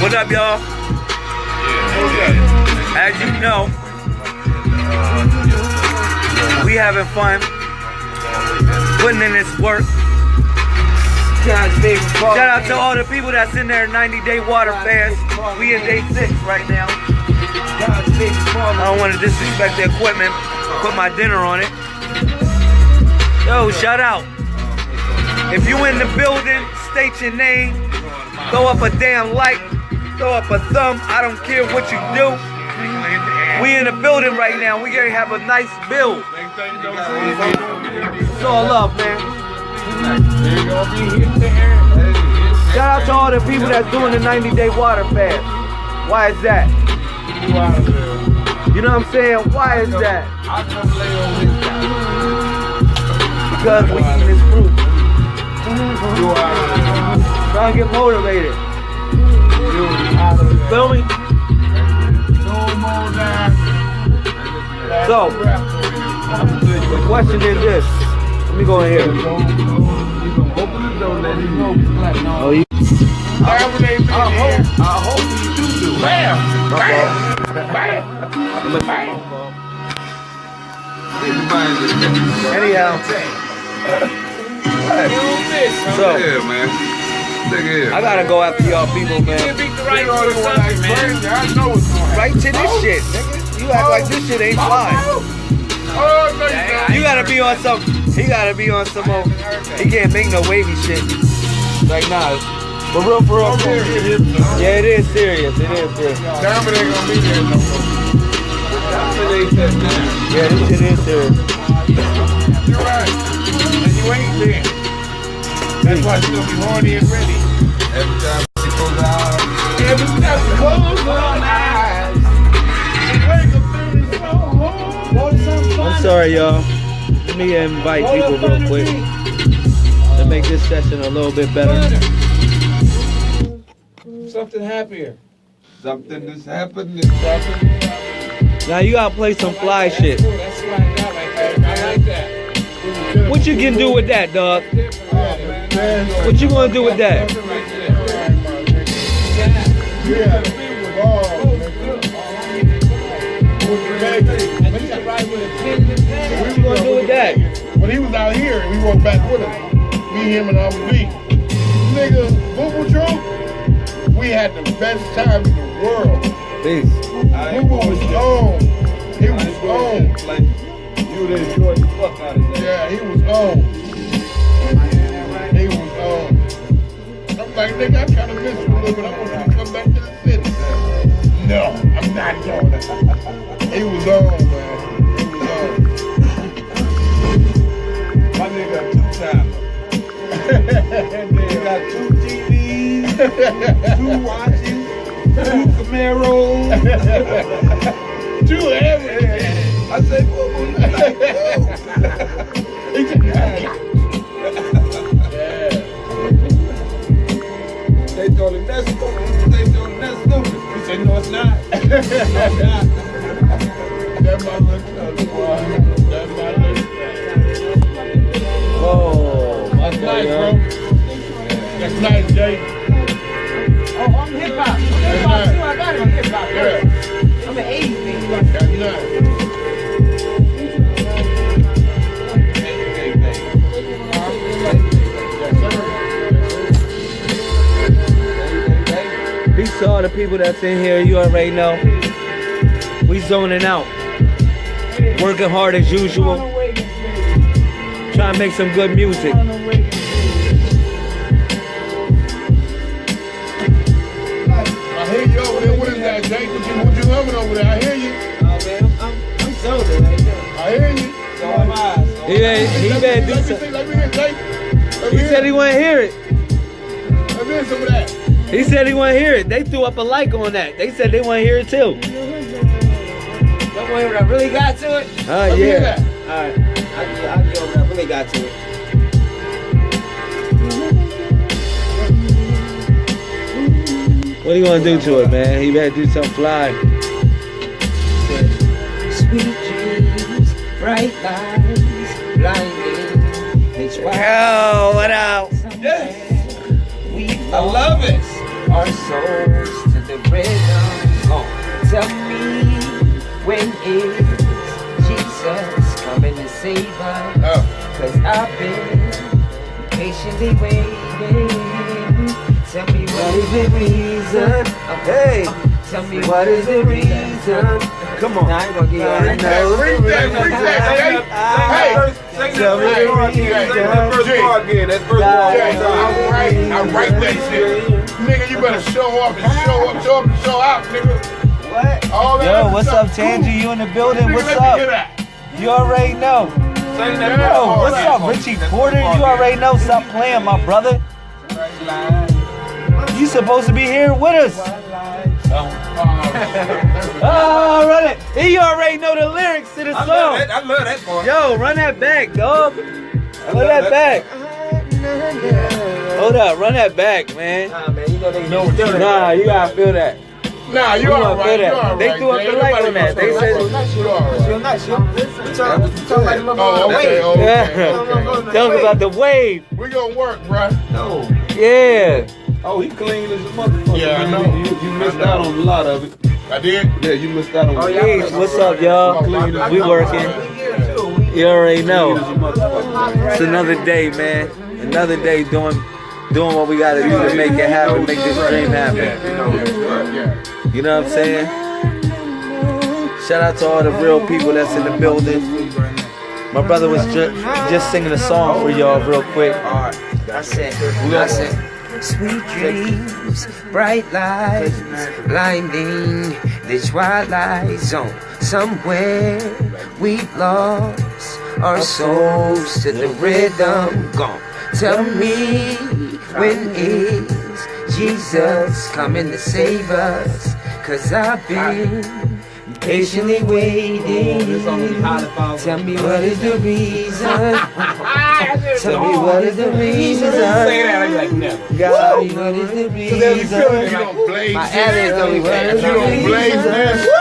What up, y'all? As you know, we having fun, putting in this work. Shout out to all the people that's in there 90 day water fast. We in day six right now. I don't want to disrespect the equipment. Put my dinner on it. Yo, shout out. If you in the building, state your name. Throw up a damn like. Throw up a thumb. I don't care what you do. We in the building right now. We gonna have a nice build. It's all love, man. Shout out to all the people that's doing the 90 day water fast. Why is that? You know what I'm saying? Why is that? Because we eat this fruit. Trying to get motivated. Feel me? So, the question is this. Let me go in here. Oh, you, I hope, I hope you do do. Bam! Bam! Bam! Bam! anyhow. So, Yeah, man. Look here. I gotta go after y'all people, man. You beat the Right to this shit, nigga. You act like this shit ain't fly. You gotta be on some. He gotta be on some. Old, he can't make no wavy shit. Like nah. For real, for real, for real. Yeah, it is serious. It is serious. Yeah, this shit is serious. You're right. And you ain't there. That's why she's gonna be horny and ready. Every time she goes out, Every time she closes her eyes, she wake up feeling so home. I'm sorry, y'all. Let me invite people real quick to make this session a little bit better. Something happier. something that's happened. Something. Now you gotta play some fly shit. What I got right there. I like that. What you can do with that, dog? What you gonna do with that? What you gonna do with that? When he was out here, and we walked back with him. Me, him, and Abu B. Nigga, Boo Boo Drew, we had the best time in the world. Peace. Boo Boo was on. He was on. Like, you would enjoy the fuck out of that. Yeah, he was on. On. I'm like, nigga, I kind of miss you a little bit. I want you to come back to the city. No, I'm not doing it. He was on, man. He was on. My nigga got two timers. He got two TVs, two watches, two Camaros. Do everything. I said, boo boo, you like Oh, my That's nice, bro. That's nice, Jay. Oh, I'm hip hop. Hip hop too. I got it on hip hop. Yeah. People that's in here. You already know. We zoning out. Working hard as usual. Trying to make some good music. I hear you over there. What is that, Jay? What you, what you humming over there? I hear you. Oh, man, I'm, I'm, I'm sober right now. I hear you. So am I. So He ain't, he Let better me, do let me some- see, let me hear, Jay. Let He me hear, said he want to hear it. let me hear some of that. He said he want to hear it. They threw up a like on that. They said they want to hear it too. Don't worry, what I really got to it. Uh, Let hear yeah. that. All right, go what I really got to it. What are you gonna do to it, man? He better do something fly. Sweet dreams, bright lights, blinding. It's why Yo, what up? we I love it. Our souls to the rhythm. Oh, tell me when is Jesus coming to save us? Oh. Cause I've been patiently waiting. Tell me what is the reason? Hey, Tell me what is the reason? Come on. Now I ain't gonna get Freak that, freak that, freak that, Jay. Hey, Tell me Hey, the reason. Jay, Jay, I write, I write that shit. Nigga, you better show up and show up, show up and show out, nigga. What? All that Yo, what's up, Tangy? You in the building? Nigga, What's let me hear up? that. You already know. Yeah, Yo, what's that. up, Richie Porter? You already know. Stop playing, my brother. You supposed to be here with us. Oh, run it. And you already know the lyrics to the song. I love that part. Yo, run that back, dog. Run that back. Hold up, run that back, man. Nah, man, you know they know what you Nah, you gotta feel that. Nah, you We all gonna right. feel that. all They right, threw up the Ain't light on that. gonna They throw said- the light. You all right. Feel nice, yo. We talking we talking about the Oh, motherfucking okay, wave. Oh, okay, Yeah. okay. Tell them about the wave. We gonna work, bruh. No. Yeah. Oh, he clean as a motherfucker. Yeah, I know. You, you missed I know. out on a lot of it. I did. Yeah, you missed out on Oh, a yeah. Hey, what's up, y'all? We working. You already know. It's another day, man. Another day doing doing what we gotta do to make it happen, make this dream happen. You know what I'm saying? Shout out to all the real people that's in the building. My brother was ju- just singing a song for y'all real quick. I said, I said, sweet dreams, bright lights, blinding the twilight zone. Somewhere we've lost our souls to the rhythm gone. Tell me when is Jesus coming to save us? Cause I've been patiently waiting. Tell me what is the reason? Tell me what is the reason? God, what is the You reason? don't blaze My this. Alice, tell me what is You the reason?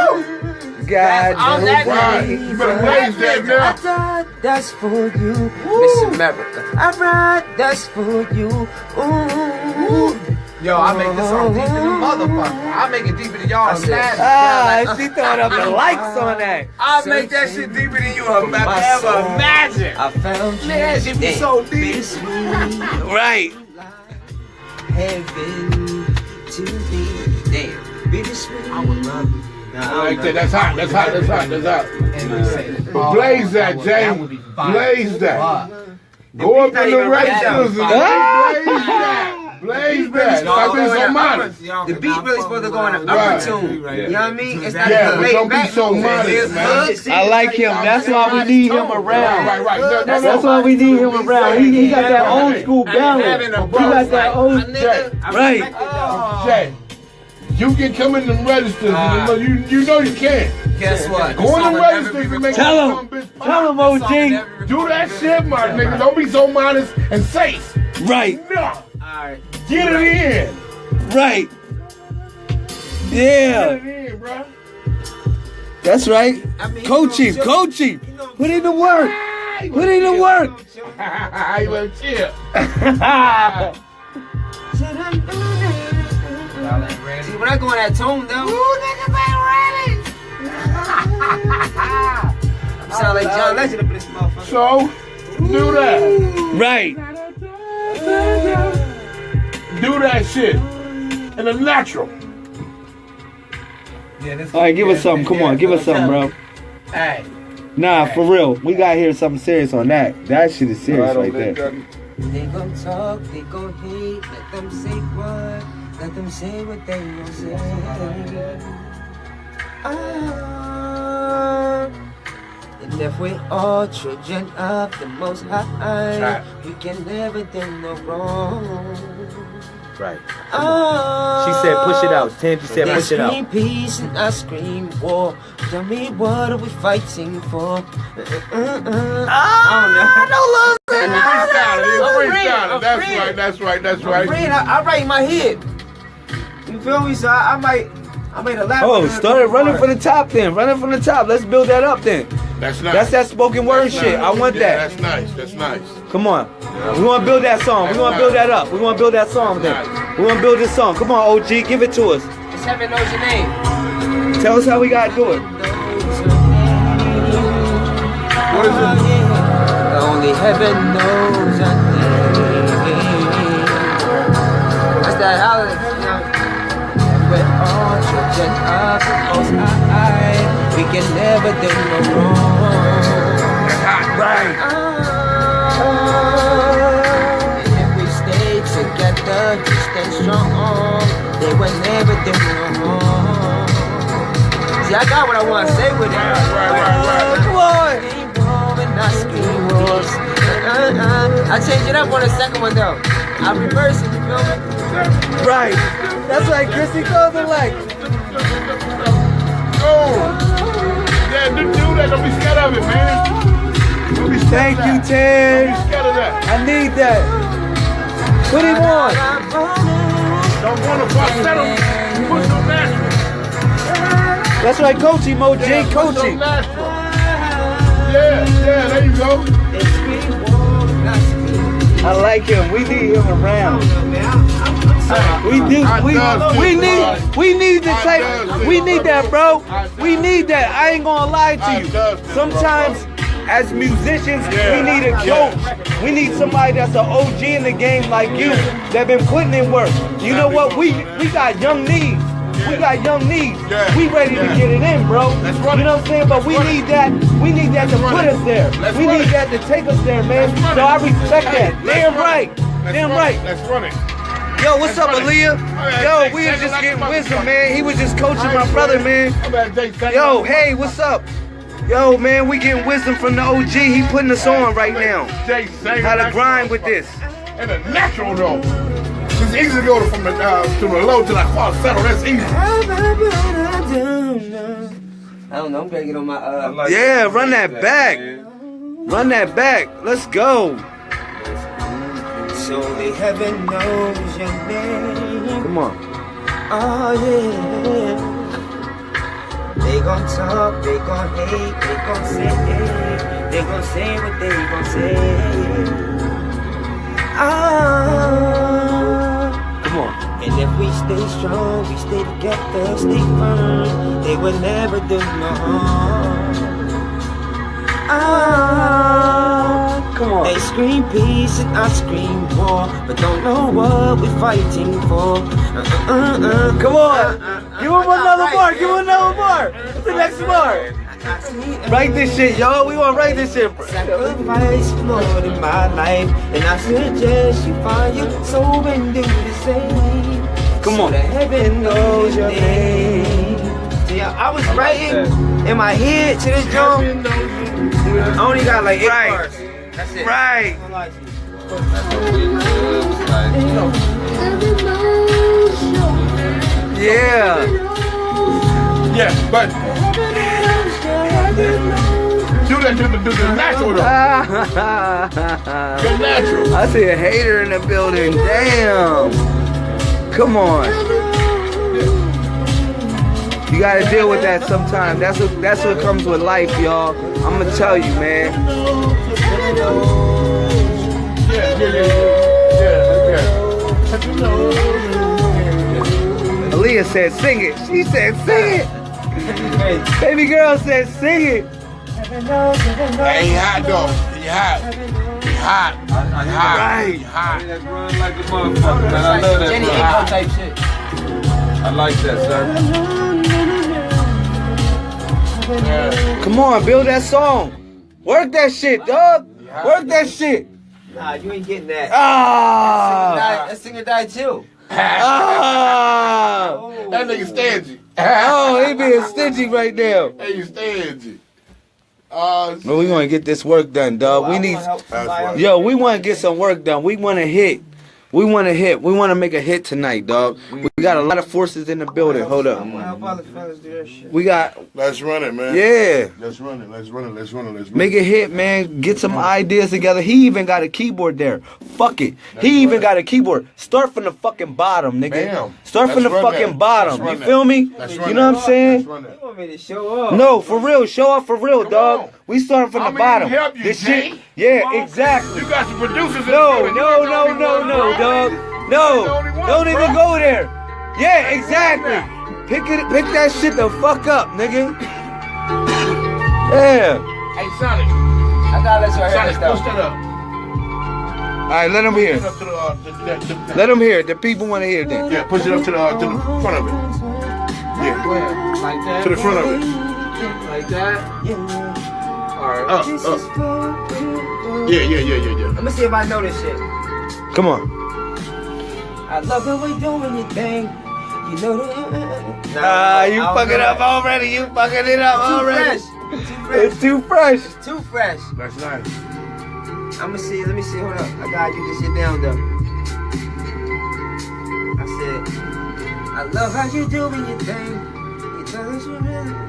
God, all knows that why. You better blaze that I now. died, that's for you, Miss America. I ride, that's for you. Ooh. Yo, I make this song deeper than motherfucker. I make it deeper than y'all. I Ah, she throwing up the likes on that. I make that shit deeper than you ever soul. imagined. I found you. Man, she be so deep. Right. heaven to be. Damn. Bittersweet. I would love you. Like that. That's hot. That's hot. That's hot. That's hot. But blaze that, Jay. Blaze that. Go up in the registers and blaze that. Blaze that. Stop being so modest. The beat really supposed to go in the Right. upper tune. You know what I mean? It's not Yeah, the but laid don't be so move. modest, man. I like him. That's why we need him around. right, right. No, no, no. That's why we need him around. He, he got that old school balance. He got that old. Right. Jay, you can come in them registers. and you, you know you can. Guess what? Go in the registers and make Tell him. some bitch pop. Tell him, OG. Do that shit, my nigga. Don't be so modest and safe. Right. No. All right. Get it in. Right. Get Yeah. it in, bro. That's right. Coach him. Coach him. Put in the work. Ah, Put in the work. you better chill. See, when I go in that tone, though. Ooh, niggas ain't ready. I'm Sound like John Legend up in this motherfucker. So, do that. Right. Do that shit. In the natural. Yeah, All right, give us something. Come on, give us something, bro. Hey. Nah, for real. We gotta hear something serious on that. That shit is serious right there. They gon' talk, they gon' hate, let them say what, let them say what they gon' say. Ah, and if we all children of the most high, we can never do no wrong. Right. Ah, She said push it out. Tangy said they push it out. scream out. peace and I scream war. Tell me what are we fighting for? I don't know. Freestyle it. I'm It's free, freestyle. I'm That's free. right. That's right. That's I'm right. Friend, I, I write in my head. You feel me? So I, I might, I made a laugh. Oh, started running from the top then. Running from the top. Let's build that up then. That's nice. That's that spoken word That's shit. nice. I want Yeah, that. That's nice. That's nice. Come on. We want to build that song. We want to build that up. We want to build that song then. We want to build this song. Come on, OG, give it to us. Just heaven knows your name. Tell us how we gotta do it. What is it? Only heaven knows your name. That's that holiday. All children of the Most High, we can never do no wrong. Right. If we stay together, and strong, they will never do no wrong. See, I got what I want to say with it. Right, right, right. Come on. I changed it up on the second one though. I reverse it, you feel me? Right. That's right, Chrissy goes and like. Oh. Yeah, do, do that. Don't be scared of it, man. Don't be scared Thank you. Ted. Don't be scared of that. I need that. What do you want? Don't want to falsetto. Put some natural. That's right, Coachy Mo J. Yeah, put Coachy. Yeah, yeah, there you go. They scream war, not scream I like him. We need him around. We do. We we need we need the I type. does too, We need that, bro. We need that. I ain't gonna lie to you. Sometimes, as musicians, Yeah. we need a coach. We need somebody that's an OG in the game like you that been putting in work. You know what? We we got young needs. We got young needs. We ready to get it in, bro. You know what I'm saying? But we Let's need it. that. We need that to put us there. Let's We need that to take us there, man. So. I respect Hey, that. Damn right. Damn right. Let's run it. Yo, what's up, Let's. Aaliyah? Yo, we was just getting wisdom, man. He was just coaching my brother, man. I'm at Jay saying Yo, hey, what's up? Yo, man, we getting wisdom from the OG. He putting us on right now. Jay How to a grind with this. And a natural though. It's easy to go from the uh, to the low to the falsetto. That's easy. I don't know, I'm gonna get on my uh Yeah, run that back. Run that back. Let's go. So the heaven knows your name. Come on. Oh yeah. They gon' talk, they gon' hate, they gon' say, they gon' say what they gon' say. Ah. Come on. And if we stay strong, we stay together, stay firm, they will never do no harm. Ah. Come on. They scream peace and I scream war, but don't know what we're fighting for. Uh, uh, uh. Come on. Give him another bar. Give him another bar. What's the next bar? Write this shit, yo. We want to write this shit. Sacrifice more in my life, and I suggest you find your soul and do the same. Come on. the heaven knows your name. See, I I was writing in my head to this drum. I only got like eight Right. bars. That's it. Right. Yeah. Yeah, but do that to the, to the natural though. The natural. I see a hater in the building. Damn. Come on. You gotta deal with that sometime. That's what that's what comes with life, y'all. I'm gonna tell you, man. Aaliyah said, "Sing it." She said, "Sing it." Baby girl said, "Sing it." Hey, he hot though. He hot. He hot. He hot. Right. He hot. That run like a motherfucker, man. I love that. Jenny bro. Type shit. I like that, sir. Yeah. Come on, build that song. Work that shit, dog. Work that shit. Nah, you ain't getting that. Ah. That singer died too. Ah. That nigga stingy. Oh, he being stingy right now. Hey, you stingy. Uh, But we want to get this work done, dog. We need, yo, we want to get some work done. We want to hit. We want to hit. We want to make a hit tonight, dog. Mm-hmm. We got a lot of forces in the building. Hold up. I'm gonna help other fellas do that shit. We got, let's run it, man. yeah. Let's run it. Let's run it. Let's run it. Let's run Make it. it hit, man. Get some ideas together. He even got a keyboard there. Fuck it. He even got a keyboard. Start from the fucking bottom, nigga. Bam. Start from the Let's run fucking that. bottom. You feel me? You know what I'm saying? Let's run that. You want me to show up? No, for real. Show up for real, Come dog. on. We starting from I'm the gonna bottom. help you, this Jay. shit. Yeah, exactly. You got some producers in No, the building. no, You no, no, no, one, bro. Dog. You ain't the No, don't even go there. Yeah, exactly. Pick it, pick that shit the fuck up, nigga. Yeah. Hey, Sonic. I gotta let you hear Sonic, this though. push that up. All right, let them hear. it up to the, uh, the, the, the, Let them hear. The people want to hear that. Yeah, push it up to the, uh, to the front of it. Yeah, Go ahead. Like that. to the front of it. Like that. Alright. Up, up. Yeah, yeah, yeah, yeah, yeah. Let me see if I know this shit. Come on. I love the way you doing your thing. You know that. Ah, you I don't fucking up that. already. You fucking it up Too already. fresh. Too fresh. It's too fresh. Too fresh. That's nice. I'ma see. Let me see. Hold up. I gotta get this shit down though. I said, I love how you doing your thing. You tell us you really.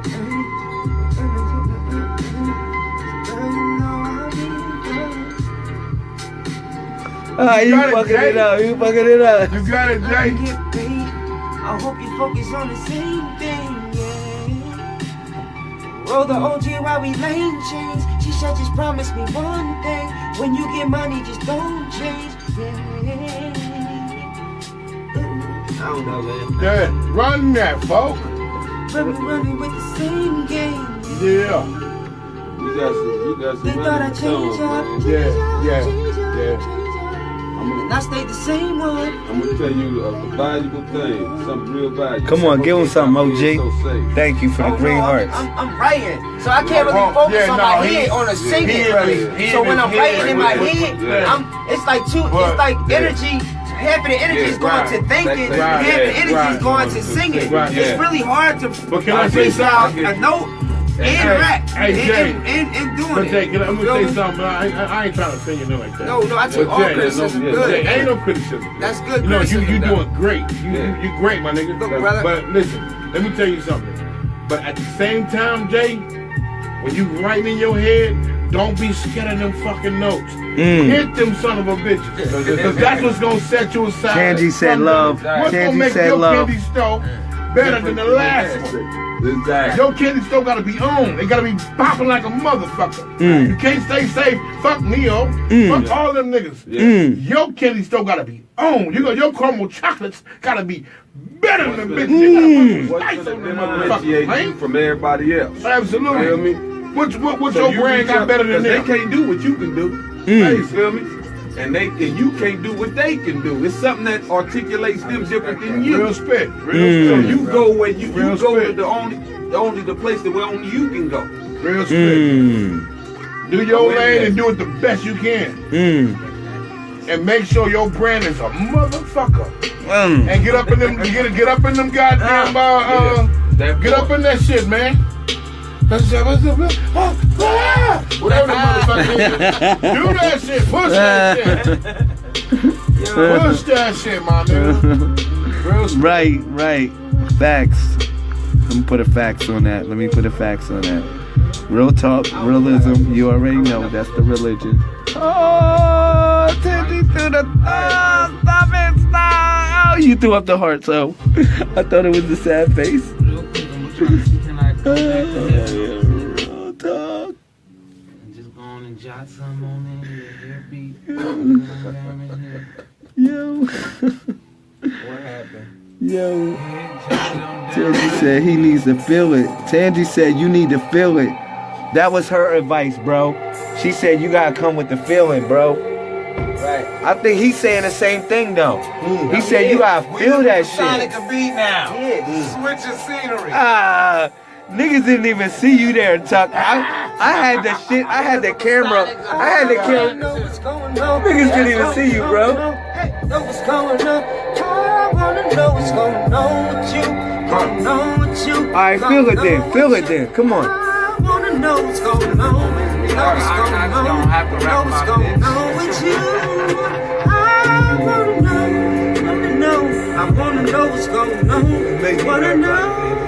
Ah, you got it, fucking it up. You fucking it up. You got it, Jay. Get paid. I hope you focus on the same thing, yeah. Roll the OG while we lane change. She said just promise me one thing. When you get money, just don't change. Yeah. I don't know, man. Yeah, run that, folk. But we running with the same game. Yeah, You got some, you got some They thought I really change up, Yeah, yeah, yeah. Change up. I'm And I stayed the same one. I'm gonna tell you a valuable thing, something real valuable. Come on, give him Something OG. so. Thank you for the Oh, green no, hearts. I'm, I'm, I'm writing, so I can't really focus yeah, on no, my head on a yeah, singing he really. he so when I'm his writing in my head. I'm it's like two. But- it's like yeah. energy. Half of the energy Yeah, is going right. to thinking, Right, half the yeah, energy is right. going to singing. Right, It's yeah. really hard to But can I say freestyle something? a note and Hey, rap hey, and, Jay. and, and, and doing But it. Jay, can I, I'm gonna me? say something. but I, I, I ain't trying to sing you nothing like that. No, no, I take But all Jay, criticism yeah, good. Jay, ain't no criticism. That's good You know, you criticism, you though. doing great. You, Yeah. you you great, my nigga. Look, brother. But listen, let me tell you something. But at the same time, Jay, when you writing in your head, don't be scared of them fucking notes. Mm. Hit them son of a bitches. Because that's what's gonna set you aside. Candy said from love. them. What's Candy gonna make your love. candy store better than the last one? Exactly. Your candy store gotta be on. It gotta be popping like a motherfucker. Mm. You can't stay safe. Fuck Ne-Yo. Mm. Fuck all them niggas. Yeah. Mm. Your candy store gotta be on. You know, your caramel chocolates gotta be better than the bitch. You put What's gonna on them motherfuckers, differentiate you from everybody else? Absolutely. Feel me? What's what, what's So your you brand got better than them? They can't do what you can do. Mm. You feel me? And they and you can't do what they can do. It's something that articulates them different than you. Real spit. Real Mm. So spit. you go where you, Real you go to the only the only the place that where only you can go. Real spit. Mm. Do your Wait lane and do it the best you can. Mm. And make sure your brand is a motherfucker. Mm. And get up in them get get up in them goddamn uh, uh That Get up in that shit, man. Whatever the motherfucker. Do that shit. Push that shit. Push that shit, my. Right, right. Facts. Let me put a facts on that. Let me put a facts on that. Real talk, realism. You already know that's the religion. Oh, Teddy threw the. Oh, stop it, stop. Oh, you threw up the heart, so I thought it was the sad face. Real I'm trying to see can I come back to talk. Just go on and jot some on in here. Here beat. Down. Yo, What happened? yo. Yeah, jot it on down. Tangy said he needs to feel it. Tangy said you need to feel it. That was her advice, bro. She said you gotta come with the feeling, bro. Right. I think he's saying the same thing though. He said you gotta feel that shit. Sonic shit. a beat now. Yeah. Switch your scenery. Ah, niggas didn't even see you there, Tuck. I, I had the shit. I had the camera. I had the camera. know what's going on. Niggas didn't even see you, bro. Know what's going on. I wanna know what's going on with you. Wanna with you. All right, feel it then. Feel it then. Come on. I wanna know what's going on. Know what's going I- I on. don't have to rap Know what's going on with you. I wanna know. Wanna know. I wanna know what's going on. Wanna know.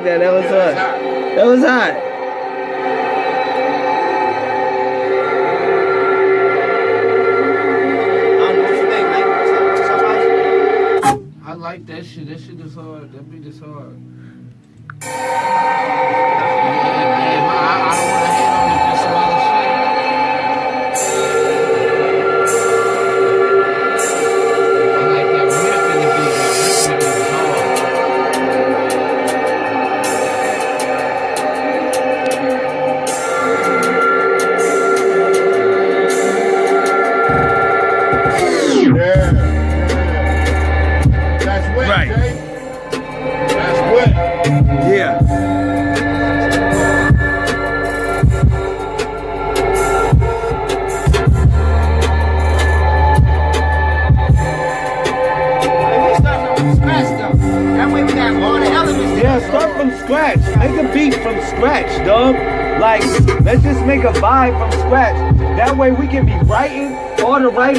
like that. That was hot. That was hot. I don't know what you think, man. Somebody- I like that shit. That shit is hard. That beat is hard.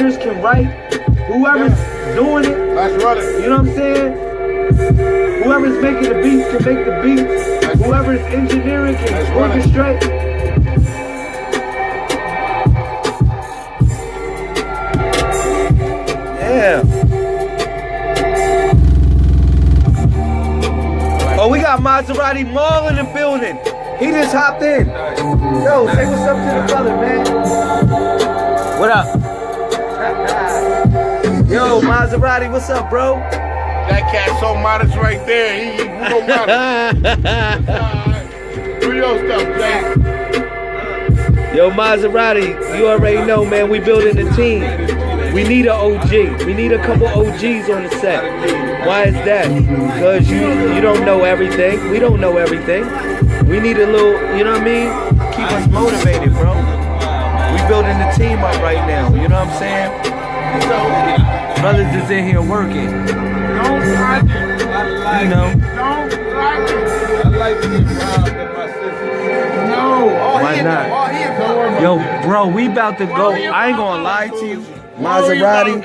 Writers can write. Whoever's doing it, Let's run it. you know what I'm saying? Whoever's making the beats can make the beats. Whoever's engineering can Let's run it. orchestrate. Yeah. Oh, we got Maserati Mall in the building. He just hopped in. Yo, say what's up to the brother, man. What up? Yo, Maserati, what's up, bro? That cat so modest right there. He, he real modest. Alright. Do your stuff, Jay. Yo, Maserati, you already know, man, we building a team. We need an OG. We need a couple OGs on the set. Why is that? Because you you don't know everything. We don't know everything. We need a little, you know what I mean? Keep us motivated, bro. We building the team up right now. You know what I'm saying? So, brothers is in here working. Don't like it. You know? Don't like it. I like to get robbed my sister. No. Why not? Yo, bro, we about to go. I ain't gonna lie to you. Maserati.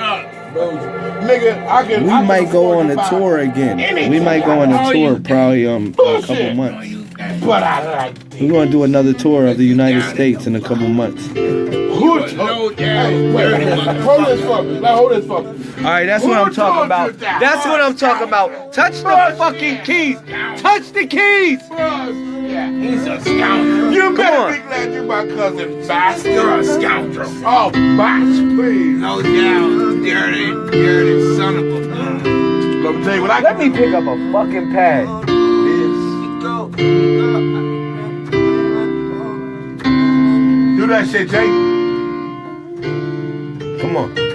Nigga, I can. We I might go on to a tour again. anything. We might go on All a tour probably um a couple months. But I like We're gonna do another tour of the United States in a couple months. Who told Hey, wait, hold this for me. Hold this for me. All right, that's what I'm talking about. that? That's what I'm talking about. Touch the fucking keys. Touch the keys. Yeah, he's a scoundrel. You Come better on. be glad you're my cousin bastard. You're a scoundrel. Oh, botch, please. No doubt. Dirty, dirty son of a gun. Let me tell you what I Let me pick up a fucking pad. Do that shit, Jake. Come on.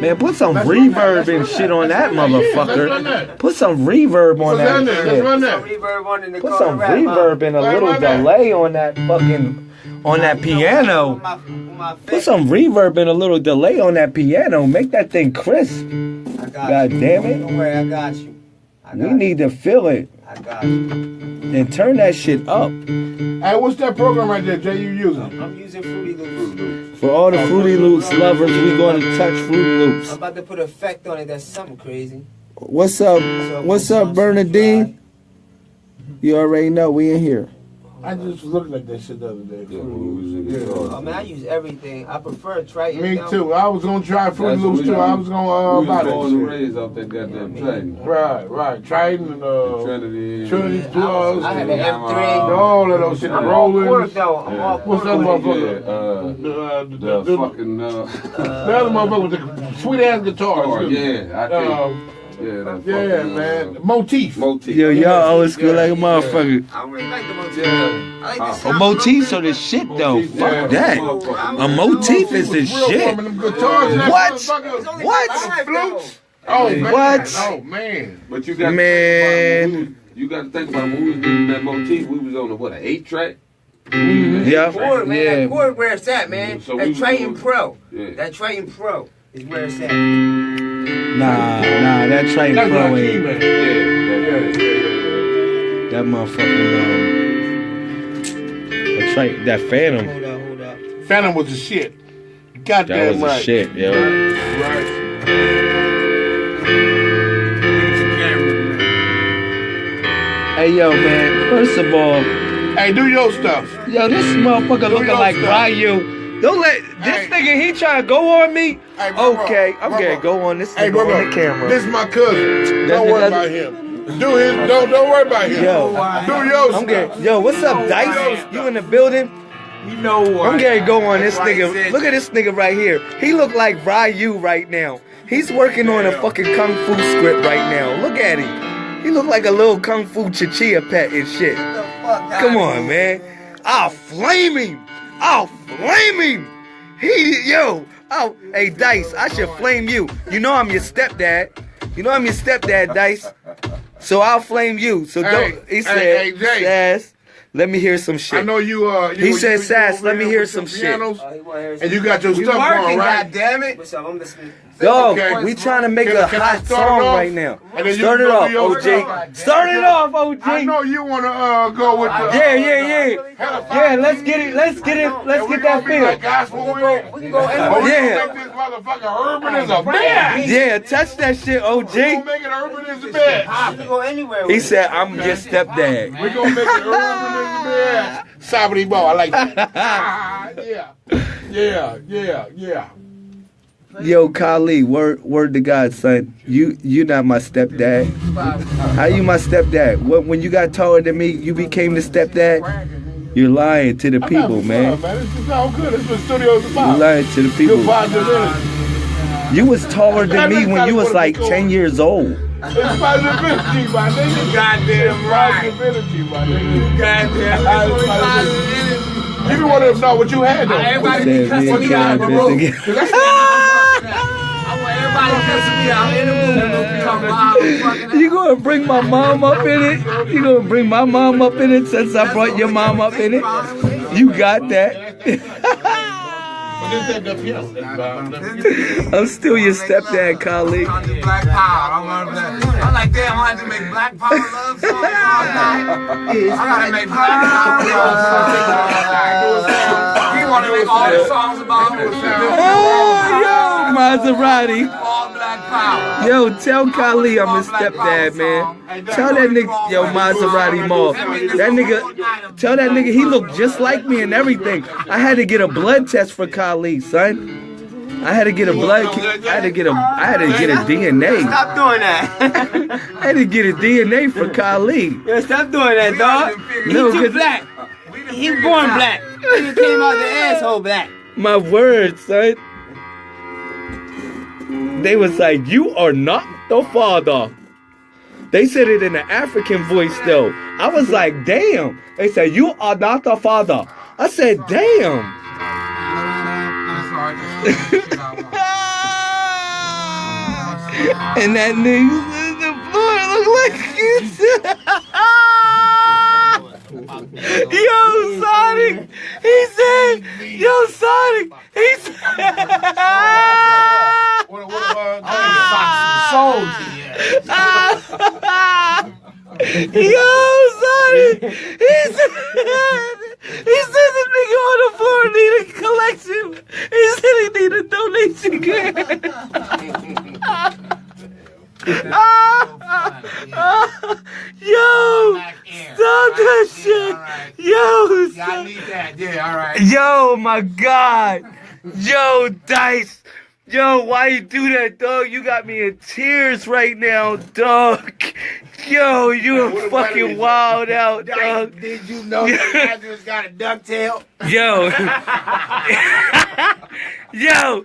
Man, put some Let's reverb and shit that, on let's that run that, run motherfucker. that. Put some reverb on What's that down there? Let's shit. run Some that. reverb in Put some reverb and a little delay on that fucking on that piano. my- with my Put some reverb and a little delay on that piano. Make that thing crisp. God damn it. Don't worry, I got you. I We got you. need to feel it I got you. And turn that shit up. Hey, what's that program right there, Jay? You using? I'm using Fruity Loops. For all the Fruity Loops lovers, we going to touch Fruity Loops. I'm about to put an effect on it that's something crazy. What's up? So What's up, Bernadine? subscribed. You already know we in here. I just was looking at that shit the other day. Yeah, when we was in the Yeah. car. I mean, I use everything. I prefer Triton. Me though. too. I was gonna try Fruity That's Loops too. we I was gonna uh, we buy was born and that shit. raised off that goddamn Triton. Right, right. Triton and uh, Trinity. Trinity Yeah, I Plus. was- I had and an M3. all of those shit. The I'm all pork Rollins. though. I'm Yeah. all What's that with it. Yeah, uh, The, uh, the, the the, fucking, uh, the other motherfucker with the sweet ass guitar. yeah, I think, Um, yeah, that yeah, fucking, man. Uh, Motif. motif. Yo, y'all always feel like a motherfucker. I don't really like the motif. Yeah. I like Uh, the a sound motifs of are the shit though. Motif, Fuck yeah. that. A motif is the shit. warm, and them guitars and that What? motherfucker- It's only What? Flutes? Oh, man. What? Oh, man. But you got Man. Think about when we was, you got to think about when we was doing that motif. We was on a what, an eight track? Yeah. Chord, man. Yeah. That chord where it's at, man. So that was Triton Pro. Yeah. That Triton Pro is where it's at. Nah, nah, that Triton That's Pro what I ain't. man. Yeah, yeah, yeah. That motherfucking um, that Triton, that Fantom. Hold up, hold up. Fantom was the shit. That Goddamn was the shit, yo. Right. Hey, yo, man. First of all, Hey, do your stuff. yo, this motherfucker looking like stuff. Ryu. Don't let this Hey. nigga. He trying to go on me. Hey, bro, bro, okay, I'm bro, gonna bro. go on this Hey, nigga bro, on bro. the camera. This is my cousin. That's- Don't worry about him. Do his. Don't don't worry about him. Yo. do your I'm stuff. getting, yo, what's up, Dice? You in the building? You know what? I'm getting go on this nigga. Look at this nigga right here. He look like Ryu right now. He's working on a fucking kung fu script right now. Look at him. He look like a little kung fu chichia pet and shit. Come on, man. I'll flame him. I'll flame him. He, yo, oh, hey, Dice, I should flame you. You know I'm your stepdad. You know I'm your stepdad, Dice. So I'll flame you. So don't. He said, hey, Jay. Sass, let me hear some shit. I know you. Uh, you He you- said, you "Sass, over let me hear with some shit." pianos, Oh, he wanna hear And you got your We stuff working, going, right? goddammit. What's up? I'm listening. Dog, Okay. we trying to make Can- a can hot song off? right now. And then you Start it off, to your OG. Start it off, OG. I know you want to uh, go with the. Yeah, yeah, yeah. Yeah, let's get it. Let's get it. Let's get that gonna like feel. gospel. We can go Oh, anywhere. Yeah. this motherfucker urban as a bitch. Yeah, touch that shit, We gonna OG. make it urban as a bitch. We can go anywhere. He said, "I'm your stepdad." We gonna make it urban as a bitch. Sabri ball, I like that. Ah, yeah, yeah, yeah, yeah. Yo, Kali, word, word to God, son. You, you not my stepdad. How you my stepdad? What, when you got taller than me, you became the stepdad? You're lying to the I'm people, having man. Fun, man. This is all good. This what studio's You're lying to the people. You was taller than me when you was like 10 years old. It's positive energy, my nigga. Goddamn It's right. positive energy, my nigga. Goddamn. I- That's what I- positive energy. You want to know what you had though. Everybody Said be cussing me out, Kevin bro. together. Everybody cussing me out in the room. Talking about how we fucking You gonna bring my mom up in it? You gonna bring my mom up in it since I brought your mom up in it? You got that. But this ain't the piano. I'm still your stepdad, Kali. Trying to do Black Power. I'm, I'm like, damn, I had to make Black Power love songs all night. I gotta make Black Power love songs all night. He wanna make all the songs about Oh, yo, Maserati. all Black Power. Yo, tell Kali I'm his stepdad, man. Tell that nigga, yo, Maserati Mall. That nigga, tell that nigga he looked just like me and everything. I had to get a blood test for Kali, son. I had to get a blood. I had to get a. I had to get a DNA. Stop doing that. I had to get a DNA for Kali. Yo, stop doing that, dog. He No, too 'cause- black. He born black. He came out the asshole black. My word, son. They was like, "You are not the father." They said it in an African voice though. I was like, "Damn." They said, "You are not the father." I said, "Damn." And that nigga said the floor looked like Yo, Sonic! He said, Yo, Sonic! He said, uh, Yo, Sonic! He said, he said the nigga on the floor need a collection. He said he need a donation Yo! Stop that shit! Yo! I Stop. need that. Yeah, all right. Yo, my God! Yo, Dice! Yo, why you do that, dog? You got me in tears right now, dog. Yo, you are fucking wild out, dog. Did you know that Lazarus got a ducktail? Yo. Yo.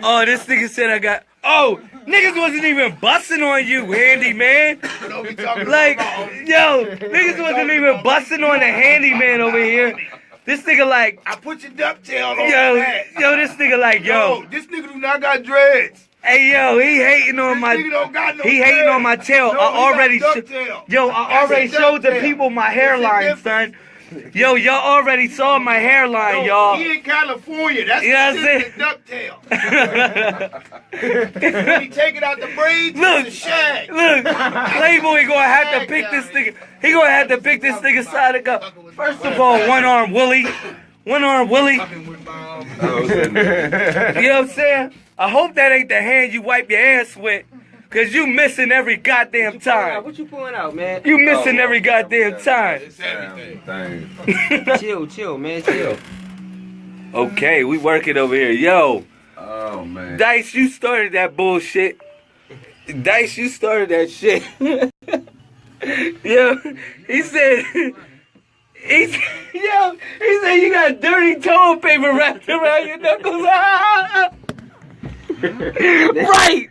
Oh, this nigga said I got. Oh, niggas wasn't even busting on you, handyman. Like, yo, niggas wasn't even busting on the handyman over here. This nigga like, I put your ducktail on yo, that. yo, this nigga like, yo, Yo, this nigga do not got dreads. hey, yo, he hating on This my, nigga don't got no he hating on my tail. No, I already, ducktail. yo, I That's already showed the people my hairline, son. Yo, y'all already saw my hairline, y'all. He in California. That's Yeah, the that's shit that ducktail. when he take it out the braids, Look. it's a shag. Look, Playboy gonna have to pick this nigga. He gonna have to pick this nigga side of up. First of all, one arm Willie, one arm Willie. You know what I'm saying? I hope that ain't the hand you wipe your ass with, cause you missing every goddamn time. What you pulling out, man? You missing every goddamn time. Thing. chill, chill, man, chill. Okay, we working over here. Yo, Oh man. Dice, you started that bullshit. Dice, you started that shit. yo, he said, he said, yo, he said you got dirty toilet paper wrapped around your knuckles. right,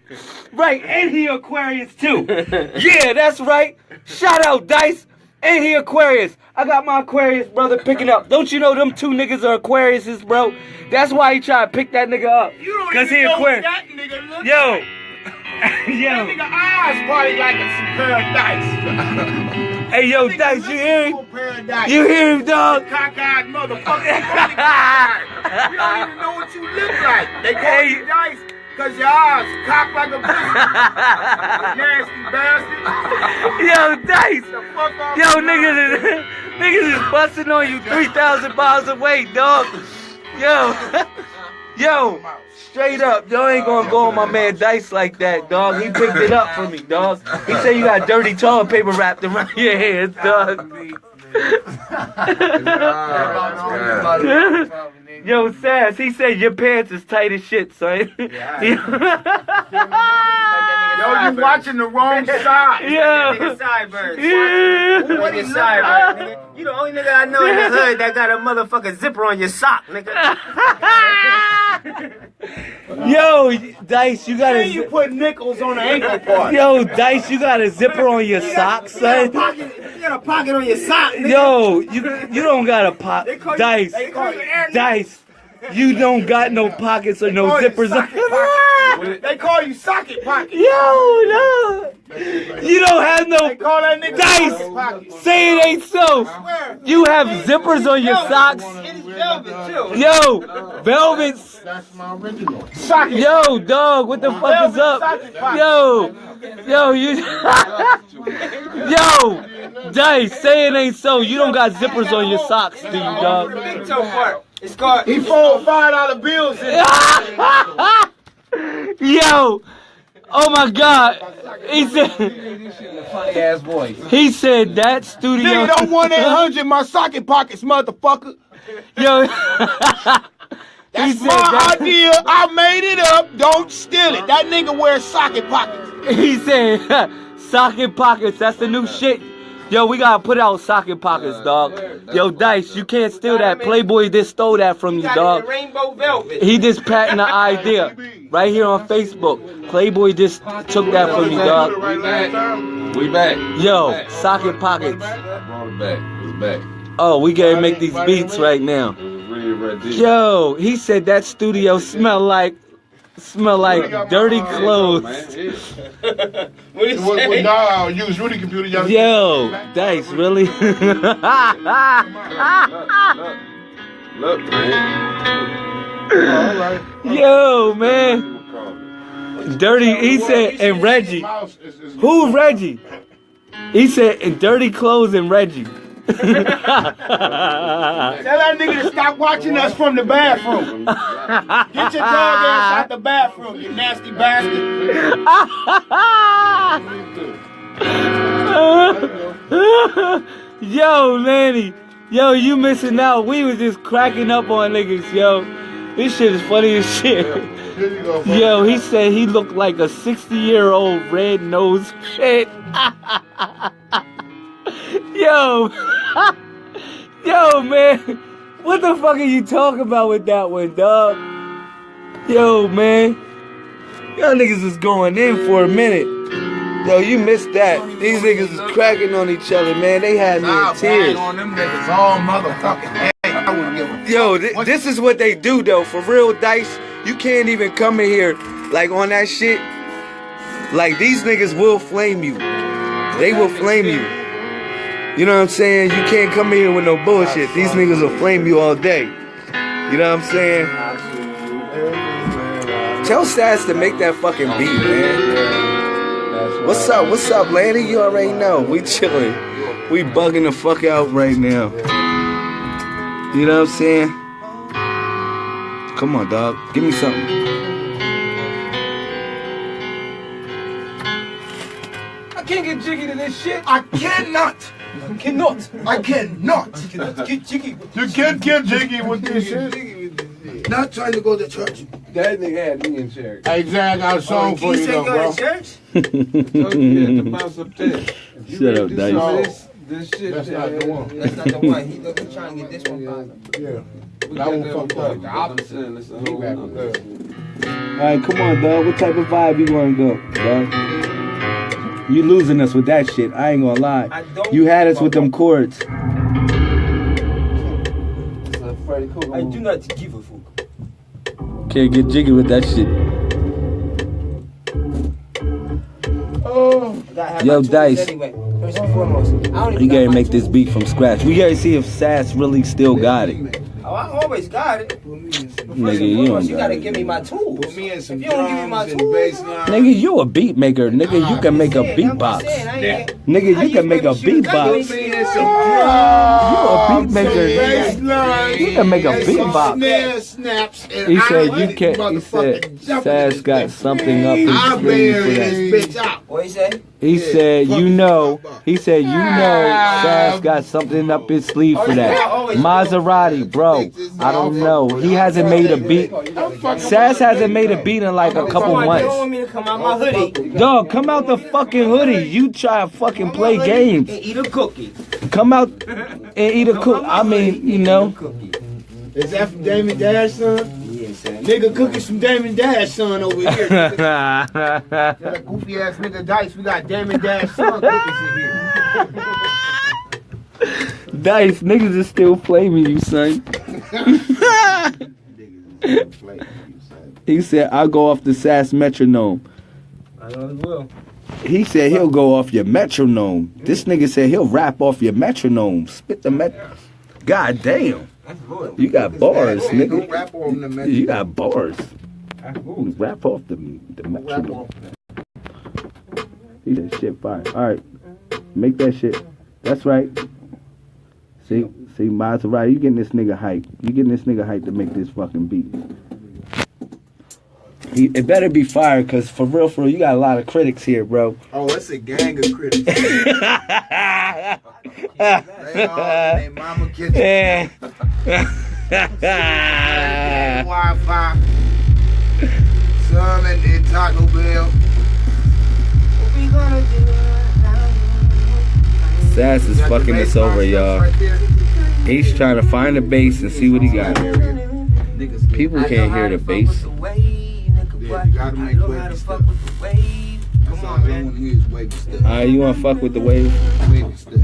right, and he Aquarius too. Yeah, that's right. Shout out Dice, and he Aquarius. I got my Aquarius brother picking up. Don't you know them two niggas are Aquariuses, bro? That's why he tried to pick that nigga up. You don't Cause even he know Aquarius. what that nigga look Yo, like. That yo, nigga eyes probably like a pair of dice. hey yo, Dice, you hear him? like a pair of dice. You hear him, dog? cockeyed motherfucker. you don't even know what you look like. They call Hey. you dice because your eyes cocked like a pussy. Nasty bastard. Yo, Dice. The fuck off Yo, niggas is, niggas is busting on you 3,000 miles away, dog. Yo, yo, straight up, y'all ain't gonna go on my man Dice like that, dog. He picked it up for me, dog. He said you got dirty toilet paper wrapped around your hands, dog. Yo, Sass, he said your pants is tight as shit, son. Yo, you watching the wrong side. Yeah. Nigga sideburns. Yeah. What is sideburns. You the only nigga I know in the hood that got a motherfucking zipper on your sock, nigga. Yo, Dice, you got Then you a put nickels on the ankle part. yo, Dice, you got a zipper on your socks, You got a son. pocket, you got a pocket on your sock, nigga. Yo, you you don't got a pop, They call you- Dice, they call you Dice. You don't got no pockets or no zippers. on- socket. They call you socket pocket. Yo, no, you don't have no. They call that nigga Dice, socket say it ain't so. You have zippers on your socks. It's velvet, too. Yo, velvets. That's my original. Socket. Yo, dog, what the fuck is up? Yo, yo, you. Yo, Dice, say it ain't so. You don't got zippers on your socks, do you, dog? Big toe part. It's called. He fold five dollar bills in. Yo, oh my God, he said. Funny ass voice. He said that studio. Nigga don't want that hundred in my socket pockets, motherfucker. Yo. he That's said my that. idea. I made it up. Don't steal it. That nigga wears socket pockets. He said socket pockets. That's the new shit. Yo, we gotta put out socket pockets, dog. Yo, Dice, you can't steal that. Playboy just stole that from you, Got it in dog. rainbow velvet. He just patented the idea right here on Facebook. Playboy just took that from you, dog. We back. We back. Yo, socket pockets. Brought it back. It's back. Oh, we gotta make these beats right now. It was really right there. Yo, he said that studio smell like smell like dirty Man, clothes. it- With, with, nah, use Rudy computer. Y'all Yo, Dice, really? Look, man. All right. Yo, man. Dirty, he said, and Reggie. Mouse is- is- Who's Reggie? He said, and dirty clothes and Reggie. Tell that nigga to stop watching us from the bathroom. Get your dog ass out the bathroom, you nasty bastard. yo, Lanny. Yo, you missing out. We was just cracking up on niggas, yo. This shit is funny as shit. Here you go, bro. Yo, he said he looked like a 60 year old red nosed shit. Yo, yo, man, what the fuck are you talking about with that one, dog? Yo, man, y'all niggas was going in for a minute. Yo, you missed that. These niggas is cracking on each other, man. They had me in tears. on them niggas all motherfucking hey, I wouldn't give a Yo, th- this is what they do though. For real, Dice, you can't even come in here like on that shit. Like these niggas will flame you. They will flame you. You know what I'm saying? You can't come in here with no bullshit. These niggas will flame you all day. You know what I'm saying? Tell Sass to make that fucking beat, man. What's up? What's up, Lanny? You already know. We chilling. We bugging the fuck out right now. You know what I'm saying? Come on, dog. Give me something. I can't get jiggy to this shit. I cannot. Cannot. I cannot. Get jiggy. You can't get jiggy with this shit. Not trying to go to church. That nigga had me in church. Hey, Zach, I got a oh, song for you, though, bro. church? Told you to bounce up there. If you Shut up, to Dice. This, this shit. That's not the one. That's not the one. He looking trying to get this one popping. Yeah. We That got one that fucked up. The opposite. It's a whole rapping nother. good. Alright, come on, dog. What type of vibe you wanna go, dog? You losing us with that shit. I ain't gonna lie. I don't. You had us with them chords. It's a Freddie Cool. I do not give a fuck. Can't get jiggy with that shit. Oh, I gotta Yo, Dice. Anyway, first and foremost, I don't even You got gotta my make this beat from scratch. We gotta see if Sass really still got it. Oh, I always got it. But Nigga, you don't you got gotta give me my tools. Put me in some if you don't give me my drums tools. Nigga, you a beat maker. Nigga, you can make a I'm just saying, beatbox. Nigga, you can make a baby shoes. Beatbox. use Put me baby in shoes. some You a beat maker. nigga. You can make a and some beatbox. Snare snaps, and He I said you can't. He said jump Sass got something up his I sleeve bury for that. bitch out. What he say? He Yeah, said, you you know, he said, you know, Sass got something up his sleeve oh, for that. Maserati, bro. I don't know. He hasn't made a beat. Sass hasn't made a beat in like a couple Come on, you don't months. want me to come out Dog, come out the fucking hoodie. You try to fucking play games. and eat a cookie. Come out and eat a cookie. I mean, you know. Cookie. Is that from Damon Dash, son? Yeah, son. Nigga cooking from Damon Dash, son, over here. nigga. That goofy ass nigga Dice, we got Damon Dash, son, cookies in here. Dice, niggas is still flaming you, son. he said, I'll go off the Sass metronome. I know as well. He said he'll go off your metronome. This nigga said he'll rap off your metronome. Spit the met. God damn. That's. You got bars, nigga. rap on the man. You got bars. Rap off the, the metronome. He said shit fire. Alright. Make that shit. That's right. See, see, Maserati, you getting this nigga hype. You getting this nigga hype to make this fucking beat. He, it better be fire, cause for real, for real, you got a lot of critics here, bro. Oh, it's a gang of critics. They all their mama kitchen. Wi-Fi. Taco Bell. What we gonna do? Sass is fucking us over, y'all. right. He's trying to find the bass and see what he got. People can't hear the bass. you gotta make stuff. Alright, you wanna fuck with the wave? Stuff.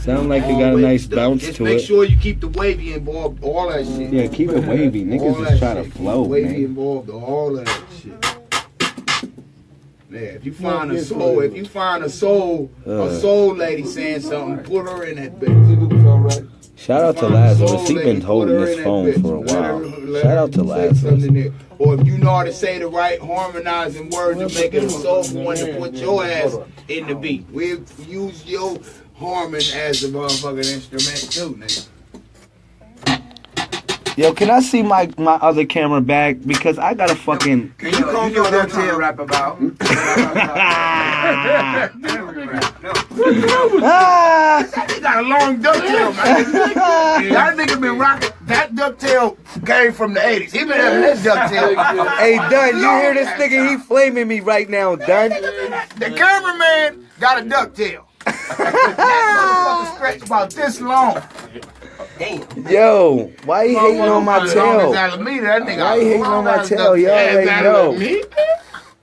Sound like it got a nice stuff. bounce to make it. Make sure you keep the wavy involved, all that shit. Yeah, keep it wavy. Niggas that is trying to shit. Keep flow, wavy man. involved, all of that shit. Yeah, if you find a soul, if you find a soul, Uh. a soul lady saying something, put her in that bitch. Shout out to Find a Lazarus. He lady, been holding her this phone for a Let her- while. Shout out to say Lazarus. something there. Or if you know how to say the right harmonizing words and make it a soulful one to put your ass in the beat. We use your harmon as a motherfucking instrument too, nigga. Yo, can I see my my other camera bag because I got a fucking. Can you comb your what I'm ducktail? rap about. ah! He got a long ducktail, man. that nigga been rocking. That ducktail came from the 80s. He been having this ducktail. Hey, Dunn, you hear this nigga? He flaming me right now, Dunn. The cameraman got a ducktail. That motherfucker stretched about this long. Damn. Yo, why you hating on my tail? Alameda, that nigga Why you hating on my tail? You ducktail. already As know. Alameda.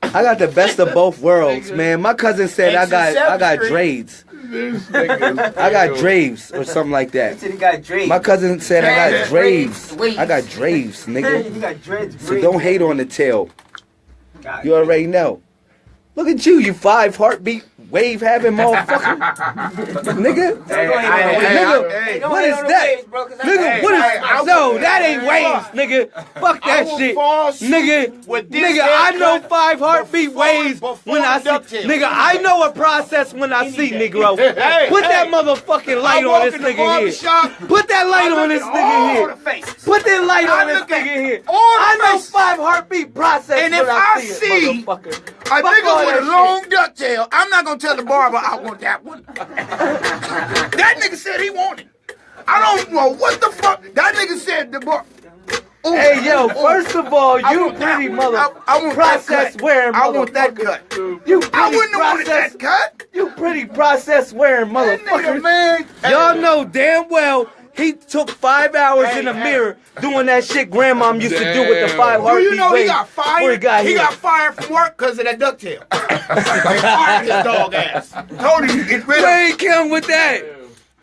I got the best of both worlds, man. My cousin said I got I got Street. dreads. This nigga. I got draves or something like that. He got My cousin said I got Dreads. draves. I got draves, nigga. You got dreads. So don't hate on the tail. You already know. Look at you, you five heartbeat wave having motherfucker. nigga. Hey, nigga, hey, hey, what is that? Nigga, what is No, that ain't waves, nigga. Fuck that shit. Nigga, nigga, I know five heartbeat waves when I see Nigga, I know a process when I see Negro. Hey, Put that motherfucking light on this nigga here. Put that light on this nigga here. Put that light on this nigga here. I know five heartbeat process And when if I I see, see it, motherfucker. A nigga with a long ducktail, I'm not gonna tell the barber I want that one. that nigga said he wanted. I don't know what the fuck. That nigga said the bar. Ooh, Hey yo, ooh. first of all, you pretty mother I, I want process that cut. wearing I want that cut. You I pretty wouldn't have wanted process that cut. you pretty process wearing motherfucker. man. Y'all know damn well he took five hours Hey, in the hey. mirror doing that shit grandma used to do with the Damn. five Do you know he got fired? he got he got fired from work because of that ducktail. they fired his dog ass. Told him to get rid of Where he come with that?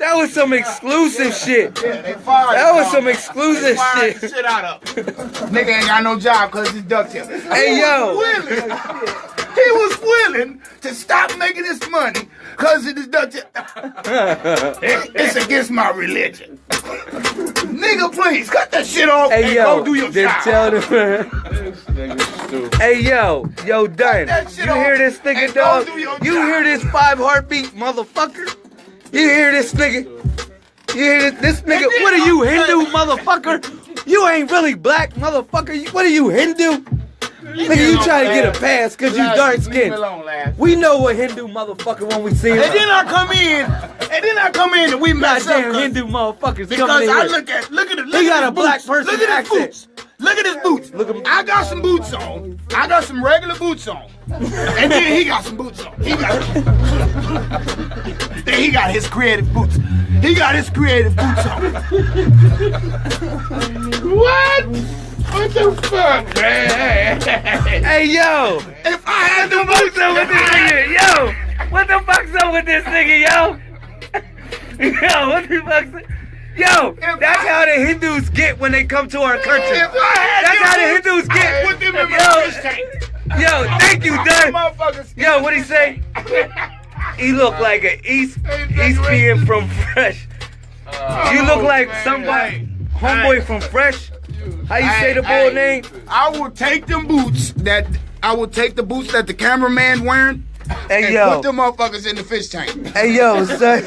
That was some exclusive shit. Yeah, they fired That was some exclusive shit. shit out of. Nigga ain't got no job because his ducktail. Hey, he yo. Was willing, he was willing to stop making this money because of his ducktail. it's against my religion. Nigga, please cut that shit off Hey and yo, go do your job. tell them. This nigga stupid. Hey yo, yo, done. You hear this nigga, dog? do You hear this five heartbeat motherfucker? You hear this nigga? You hear this, this nigga? What are you Hindu motherfucker? You ain't really black motherfucker. You- What are you Hindu? Nigga, you trying to get a pass cause you dark skinned. We know what Hindu motherfucker when we see him. And then I come in, and then I come in and we mess up. Goddamn Hindu motherfuckers Because I look at look at it. Look He at got a black boots. person Look at his accent. boots. Look at his boots. Look at- me. I got some boots on. I got some regular boots on. And then he got some boots on. He got Then he got his creative boots. He got his creative boots on. What? What the fuck, man? Hey yo, If I had the boots on with this nigga? Yo, what the fuck's up with this nigga, yo? Yo, what the fuck's up? Yo, If that's I- how the Hindus get when they come to our country. If I had That's how the Hindus get. Put them in Yo. Yo, thank you, Dun. Yo, what he say? He look like an East Eastian from Fresh. Uh, you look oh, like somebody, homeboy from Fresh. How you say the boy name? I will take them boots that I will take the boots that the cameraman wearing Hey and yo, put them motherfuckers in the fish tank. hey yo, son.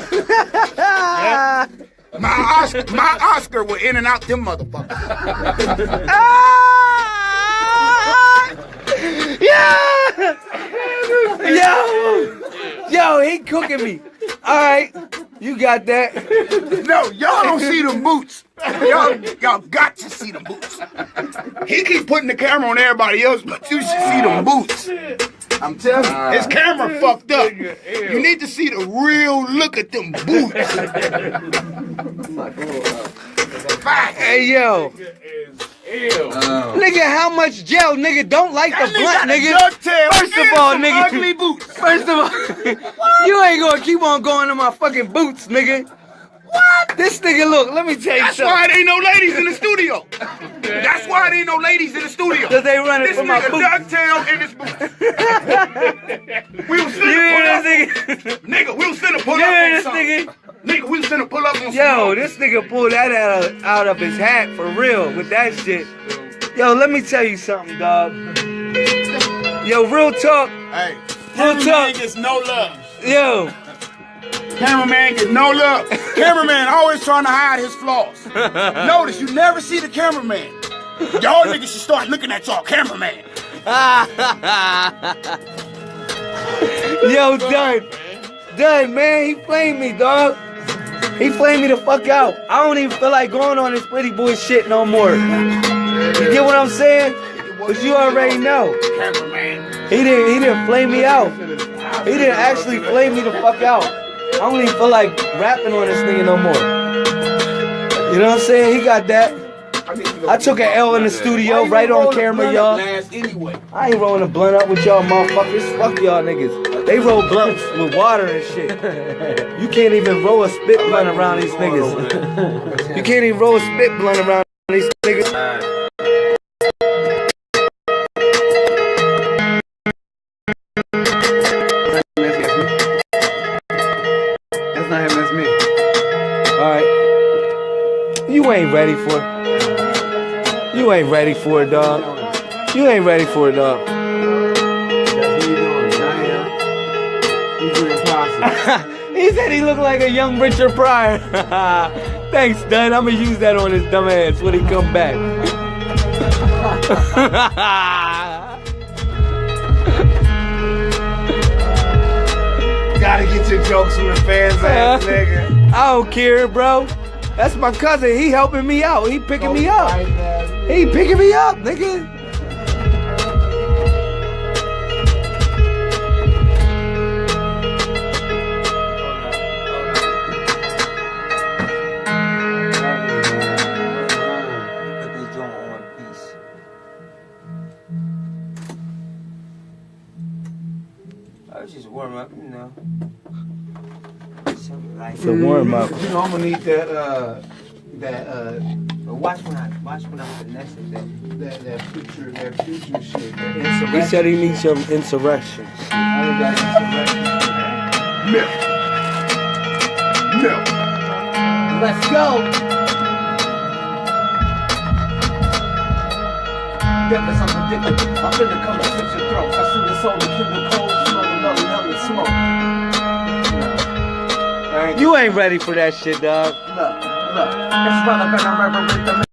My Oscar, my Oscar will in and out them motherfuckers. Ah! Yeah! Yo! Yo, he cooking me. Alright, you got that. No, y'all don't see the boots. Y'all, y'all got to see the boots. He keep putting the camera on everybody else, but you should see the boots. I'm telling you, his camera fucked up. You need to see the real look at them boots. Facts. Hey yo. Nigga, how much gel? Nigga, don't like That the blunt, nigga. First of all, some nigga. ugly boots. First of all, you ain't gonna keep on going to my fucking boots, nigga. What? This nigga, look, let me tell you That's something. why there ain't no ladies in the studio. That's why there ain't no ladies in the studio. Cause they running This for my nigga ducktail in his boots. Yo, this nigga pulled that out of, out of his hat for real with that shit. Yo, let me tell you something, dog. Yo, real talk. Hey, Real talk. gets no love. Yo, Cameraman gets no love. cameraman always trying to hide his flaws. Notice you never see the cameraman. Y'all niggas should start looking at y'all cameraman. yo, done. Done, man. He flamed me, dog. He flamed me the fuck out. I don't even feel like going on this pretty boy shit no more. You get what I'm saying? Cause you already know. He didn't he didn't flame me out. He didn't actually flame me the fuck out. I don't even feel like rapping on this nigga no more. You know what I'm saying? He got that. I took an L in the studio, right on camera, y'all. Anyway. I ain't rolling a blunt up with y'all motherfuckers. Fuck y'all niggas. They roll blunts with water and shit. You can't even roll a spit blunt around these niggas. You can't even roll a spit blunt around these niggas. Ain't ready for it, dog. You ain't ready for it, dog. That's what you doing. I am. Impossible. he said he looked like a young Richard Pryor. Thanks, Dun. I'm gonna use that on his dumb ass when he come back. Gotta get your jokes from the fans, ass uh-huh. nigga. I don't care, bro. That's my cousin. He helping me out. He picking me up. He picking me up, nigga. Put this joint on peace. I was just warm up, you know. Like It's a warm up. You know, I'm gonna need that, uh, that, uh, watch when I watch when I'm finessing that. that, that future, that future shit. That He insurrection. said he needs some insurrection. All of that insurrection. Milk. Milk. Let's go. Deathless unpredictable. I'm finna come and slit your throats. I send the soul to kindle cold, smell the love and hell and smoke. No. I ain't You ain't ready for that shit, dog. Look, look, it's relevant, I'm reverent the